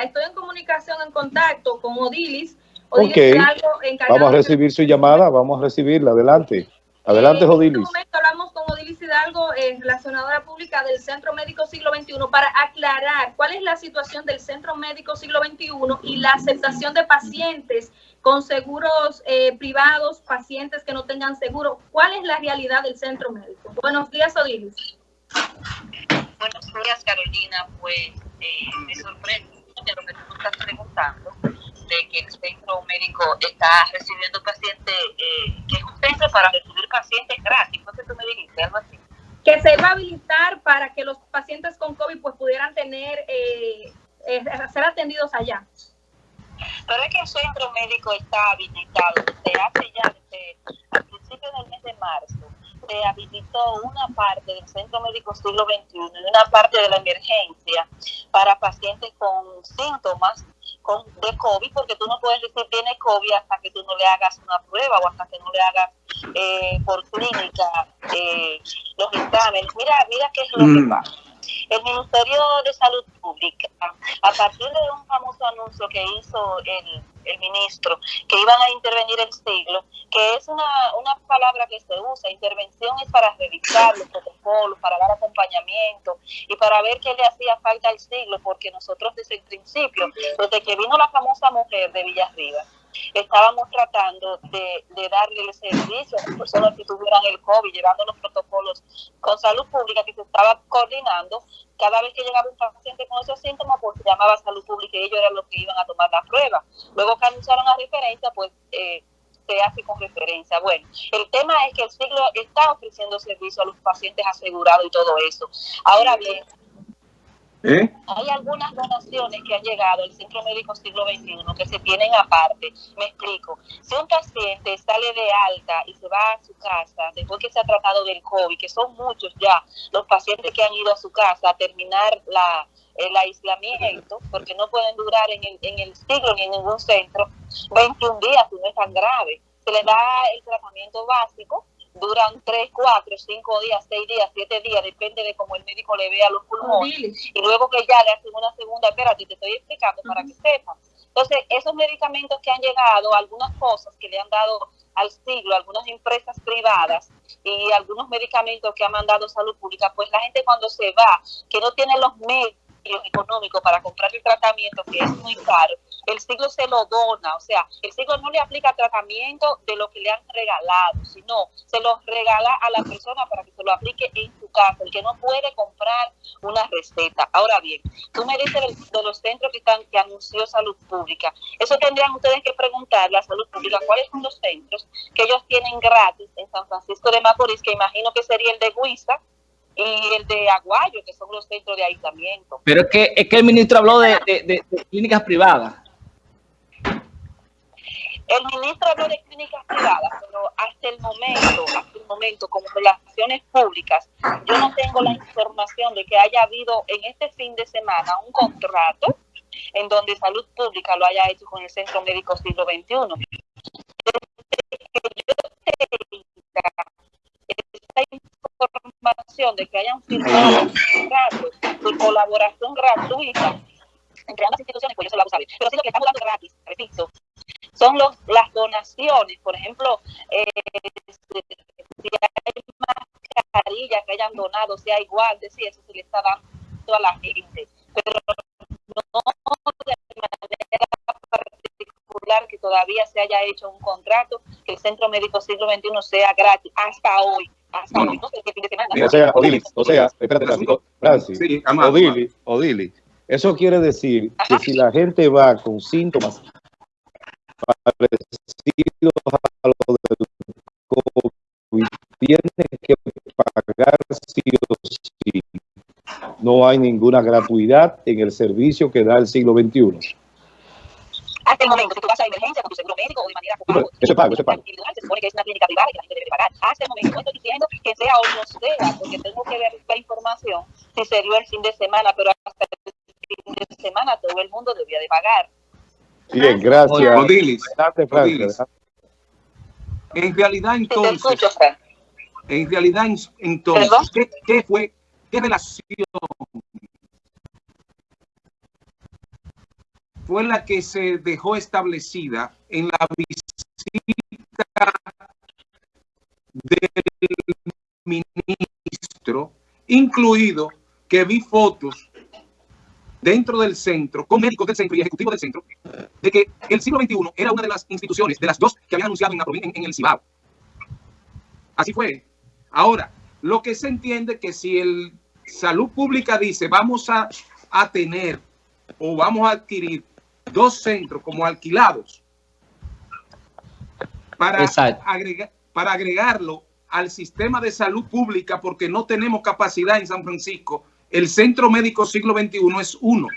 Estoy en comunicación, en contacto con Odilis. Odilis ok, vamos a recibir su llamada, vamos a recibirla, adelante. Adelante, Odilis. En este momento hablamos con Odilis Hidalgo, eh, relacionadora pública del Centro Médico Siglo XXI, para aclarar cuál es la situación del Centro Médico Siglo XXI y la aceptación de pacientes con seguros eh, privados, pacientes que no tengan seguro. ¿Cuál es la realidad del Centro Médico? Buenos días, Odilis. Buenos días, Carolina. Pues eh, me sorprende de lo que tú estás preguntando, de que el centro médico está recibiendo pacientes, eh, que es un centro para recibir pacientes gratis. ¿No sé tú me dijiste algo así? Que se iba a habilitar para que los pacientes con COVID pues pudieran tener, eh, eh, ser atendidos allá. Pero es que el centro médico está habilitado desde hace ya, desde al principio del mes de marzo, se habilitó una parte del Centro Médico Siglo XXI y una parte de la emergencia para pacientes con síntomas con, de COVID, porque tú no puedes decir tiene COVID hasta que tú no le hagas una prueba o hasta que no le hagas eh, por clínica eh, los exámenes. Mira, mira qué es lo que mm. pasa el Ministerio de Salud Pública, a partir de un famoso anuncio que hizo el, el ministro, que iban a intervenir el siglo, que es una, una palabra que se usa, intervención es para revisar los protocolos, para dar acompañamiento y para ver qué le hacía falta al siglo, porque nosotros desde el principio, desde que vino la famosa mujer de Villarriba, estábamos tratando de, darle el servicio a las personas que tuvieran el COVID, llevando los protocolos con salud pública que se estaba coordinando. Cada vez que llegaba un paciente con esos síntomas, pues se llamaba salud pública y ellos eran los que iban a tomar la prueba. Luego que anunciaron la referencia, pues eh, se hace con referencia. Bueno, el tema es que el siglo está ofreciendo servicio a los pacientes asegurados y todo eso. Ahora bien, ¿Eh? Hay algunas donaciones que han llegado al Centro Médico Siglo XXI que se tienen aparte. Me explico. Si un paciente sale de alta y se va a su casa después que se ha tratado del COVID, que son muchos ya los pacientes que han ido a su casa a terminar la, el aislamiento, porque no pueden durar en el, en el siglo ni en ningún centro, 21 días, si no es tan grave. Se le da el tratamiento básico duran 3, 4, 5 días, 6 días, 7 días, depende de cómo el médico le vea los pulmones. Y luego que ya le hacen una segunda, espérate, te estoy explicando para que sepan. Entonces, esos medicamentos que han llegado, algunas cosas que le han dado al siglo, algunas empresas privadas y algunos medicamentos que ha mandado salud pública, pues la gente cuando se va, que no tiene los medios económicos para comprar el tratamiento, que es muy caro, el siglo se lo dona, o sea, el siglo no le aplica tratamiento de lo que le han regalado, sino se lo regala a la persona para que se lo aplique en su casa, el que no puede comprar una receta. Ahora bien, tú me dices de los centros que están que anunció Salud Pública. Eso tendrían ustedes que preguntarle a Salud Pública cuáles son los centros que ellos tienen gratis en San Francisco de Macorís, que imagino que sería el de Huiza, y el de Aguayo, que son los centros de aislamiento. Pero es que, es que el ministro habló de, de clínicas privadas. El ministro habló de clínicas privadas, pero hasta el momento, hasta el momento, como relaciones públicas, yo no tengo la información de que haya habido en este fin de semana un contrato en donde salud pública lo haya hecho con el Centro Médico Siglo XXI. esta información de que hayan firmado un contrato de colaboración gratuita entre ambas instituciones, pues yo se lo hago saber. Pero sí lo que estamos dando gratis, repito, son los, las donaciones. Por ejemplo, eh, si hay mascarillas que hayan donado, sea igual, decir, eso se le está dando a la gente. Pero no de manera particular que todavía se haya hecho un contrato, que el Centro Médico Siglo XXI sea gratis, hasta hoy. Hasta hoy, no sé qué fin de semana. O sea, Odili, o sea, espérate, Francis, sí, Odili, Odili, eso quiere decir que si la gente va con síntomas parecidos a lo del COVID, tiene que pagar sí o sí. No hay ninguna gratuidad en el servicio que da el siglo XXI. Hasta el momento que tú vas a emergencia con tu seguro médico o de manera como ese pago, ese pago. Se supone que es una clínica privada y que la gente debe pagar. Hasta el momento, no estoy diciendo que sea o no sea, porque tengo que ver la información si se dio el fin de semana, pero hasta el fin de semana todo el mundo debía de pagar. Bien, gracias. Odilis, En realidad, entonces, en realidad, entonces, ¿qué, ¿qué, fue, qué relación fue la que se dejó establecida en la visita del ministro, incluido que vi fotos dentro del centro, con médicos del centro y ejecutivos del centro, de que el siglo XXI era una de las instituciones, de las dos que habían anunciado en, la, en, en el Cibao. Así fue. Ahora, lo que se entiende que si el salud pública dice vamos a, a tener o vamos a adquirir dos centros como alquilados para, agregar, para agregarlo al sistema de salud pública porque no tenemos capacidad en San Francisco, el Centro Médico Siglo XXI es uno.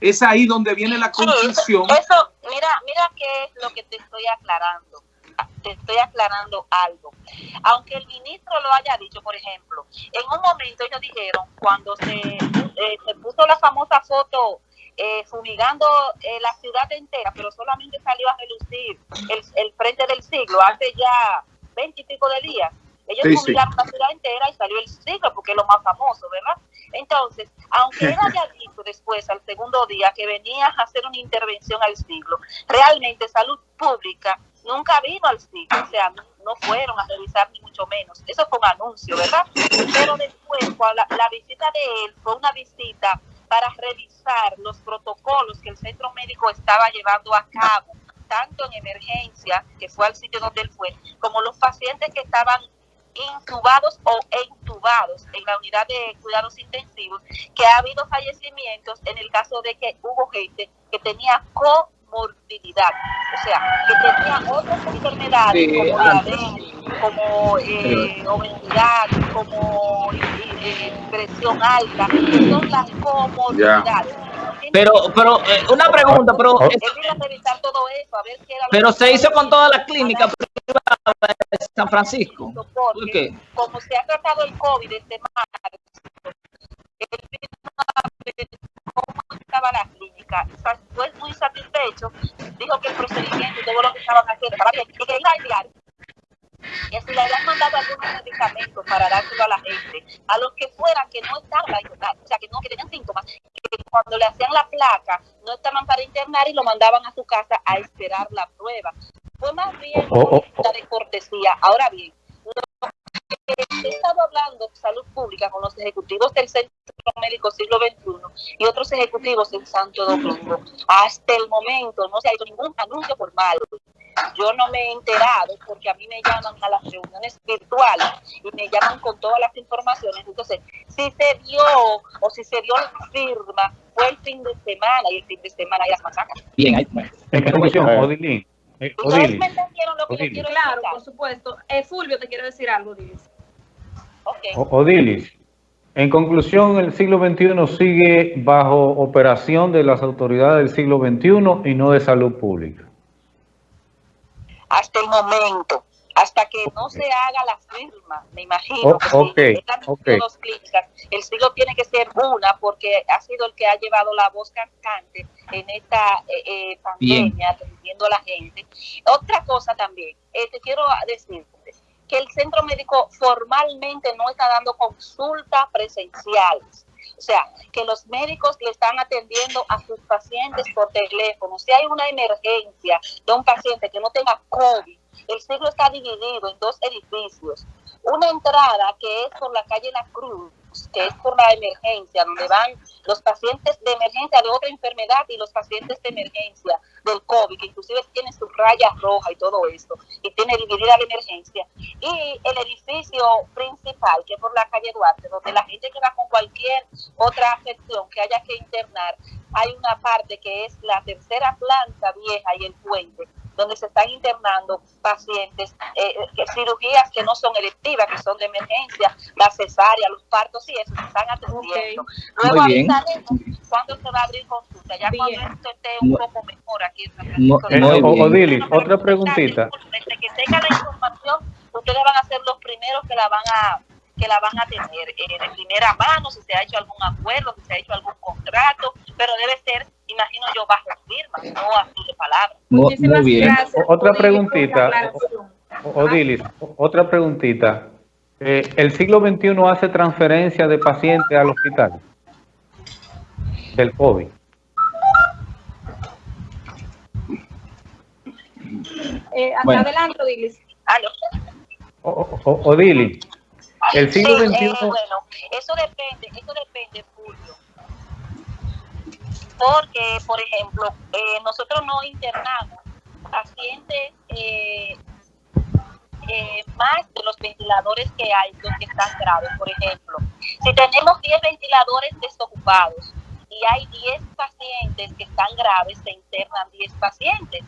Es ahí donde viene la confusión. eso, eso, mira, mira qué es lo que te estoy aclarando te estoy aclarando algo. Aunque el ministro lo haya dicho, por ejemplo, en un momento ellos dijeron, cuando se, eh, se puso la famosa foto eh, fumigando eh, la ciudad entera, pero solamente salió a relucir el, el frente del siglo hace ya veintipico de días. Ellos fumigaron la ciudad entera y salió el siglo porque es lo más famoso, ¿verdad? Entonces, aunque él haya dicho después, al segundo día, que venía a hacer una intervención al siglo, realmente salud pública nunca vino al sitio, o sea, no, fueron a revisar ni mucho menos. Eso fue un anuncio, ¿verdad? Pero después, la, la visita de él fue una visita para revisar los protocolos que el centro médico estaba llevando a cabo, tanto en emergencia, que fue al sitio donde él fue, como los pacientes que estaban intubados o entubados en la unidad de cuidados intensivos, que ha habido fallecimientos en el caso de que hubo gente que tenía co morbilidad, o sea, que tenían otras enfermedades como diabetes, como eh, obesidad, como eh, presión alta, que son las comorbilidades. Pero, pero, eh, una pregunta, pero... todo eso, a ver qué era pero se hizo con todas las clínicas privadas de San Francisco. ¿Por qué? Como se ha tratado el COVID este marzo, el cómo estaba la clínica, fue muy satisfecho, dijo que el procedimiento y todo lo que estaban haciendo estaba bien, que iba a enviar que si le habían mandado algunos medicamentos para dárselo a la gente, a los que fueran que no estaban o sea, que no, que tenían síntomas, que cuando le hacían la placa no estaban para internar y lo mandaban a su casa a esperar la prueba. Fue más bien una oh, oh. de cortesía. Ahora bien, he estado hablando de salud pública con los ejecutivos del Centro Médico Siglo XXI y otros ejecutivos en Santo Domingo. Hasta el momento no se ha hecho ningún anuncio formal. Yo no me he enterado porque a mí me llaman a las reuniones virtuales y me llaman con todas las informaciones. Entonces, si se dio o si se dio la firma, fue el fin de semana y el fin de semana hay las masacres. Bien. En conclusión, Odilín. Eh, ¿Ustedes me entendieron lo que yo quiero Claro, por supuesto. Eh, Fulvio, te quiero decir algo, Dilis. Okay. Odilis, en conclusión, el siglo XXI sigue bajo operación de las autoridades del siglo XXI y no de salud pública. Hasta el momento, hasta que no se haga la firma, me imagino oh, que okay, dos clínicas, el siglo tiene que ser una porque ha sido el que ha llevado la voz cantante en esta eh, eh, pandemia, atendiendo a la gente. Otra cosa también, eh, te quiero decir, que el centro médico formalmente no está dando consultas presenciales. O sea, que los médicos le están atendiendo a sus pacientes por teléfono. Si hay una emergencia de un paciente que no tenga COVID, el siglo está dividido en dos edificios. Una entrada que es por la calle La Cruz, que es por la emergencia, donde van los pacientes de emergencia de otra enfermedad y los pacientes de emergencia del COVID, que inclusive tiene su raya roja y todo esto, y tiene dividida la emergencia. Y el edificio principal, que es por la calle Duarte, donde la gente que va con cualquier otra afección que haya que internar, hay una parte que es la tercera planta vieja y el puente, donde se están internando pacientes, eh, eh cirugías que no son electivas, que son de emergencia, la cesárea, los partos y eso, se están atendiendo. Luego avisaremos cuándo se va a abrir consulta, ya cuando esto esté un poco mejor aquí en San Odilis, otra preguntita. Desde que tenga la información, ustedes van a ser los primeros que la van a que la van a tener eh, de primera mano, si se ha hecho algún acuerdo, si se ha hecho algún contrato, pero debe ser imagino yo bajo firma, no a de palabra. muy, bien. Gracias, otra preguntita, Odilis, otra preguntita. Eh, ¿El siglo XXI hace transferencia de pacientes al hospital? Del COVID. Eh, adelante, Odilis. Odilis, el siglo XXI... Eh, bueno, eso depende, eso depende, porque, por ejemplo, eh, nosotros no internamos pacientes eh, eh, más de los ventiladores que hay, los que están graves. Por ejemplo, si tenemos 10 ventiladores desocupados y hay 10 pacientes que están graves, se internan 10 pacientes.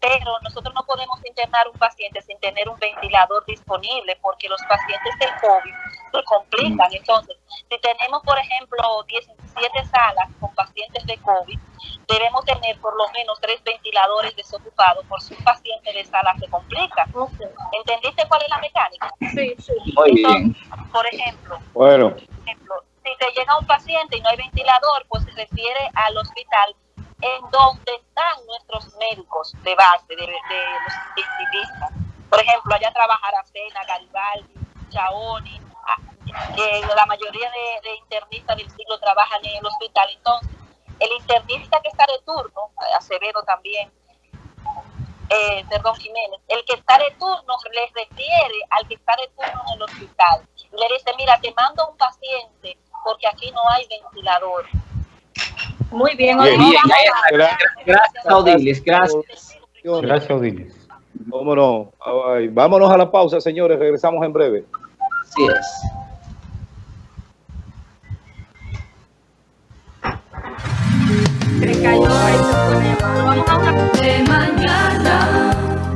Pero nosotros no podemos internar un paciente sin tener un ventilador disponible porque los pacientes del COVID se complican. Entonces, si tenemos, por ejemplo, 17 salas con pacientes de COVID, debemos tener por lo menos tres ventiladores desocupados por si un paciente de sala se complica. ¿Entendiste cuál es la mecánica? Sí, sí. Muy bien. Entonces, por ejemplo, Bueno, por ejemplo, si te llega un paciente y no hay ventilador, pues se refiere al hospital en donde están nuestros médicos de base, de, de los intensivistas. Por ejemplo, allá trabaja Aracena, Garibaldi, Chaoni, ah, que la mayoría de, de internistas del siglo trabajan en el hospital. Entonces, el internista que está de turno, Acevedo también, eh, perdón, Jiménez, el que está de turno le refiere al que está de turno en el hospital. Y le dice, mira, te mando un paciente porque aquí no hay ventilador. Muy bien, Bien. Gracias. Gracias, Odilis, gracias. gracias vámonos, vámonos a la pausa, señores, regresamos en breve. Así es. Se cayó ahí, se llamada. Vamos a una de mañana.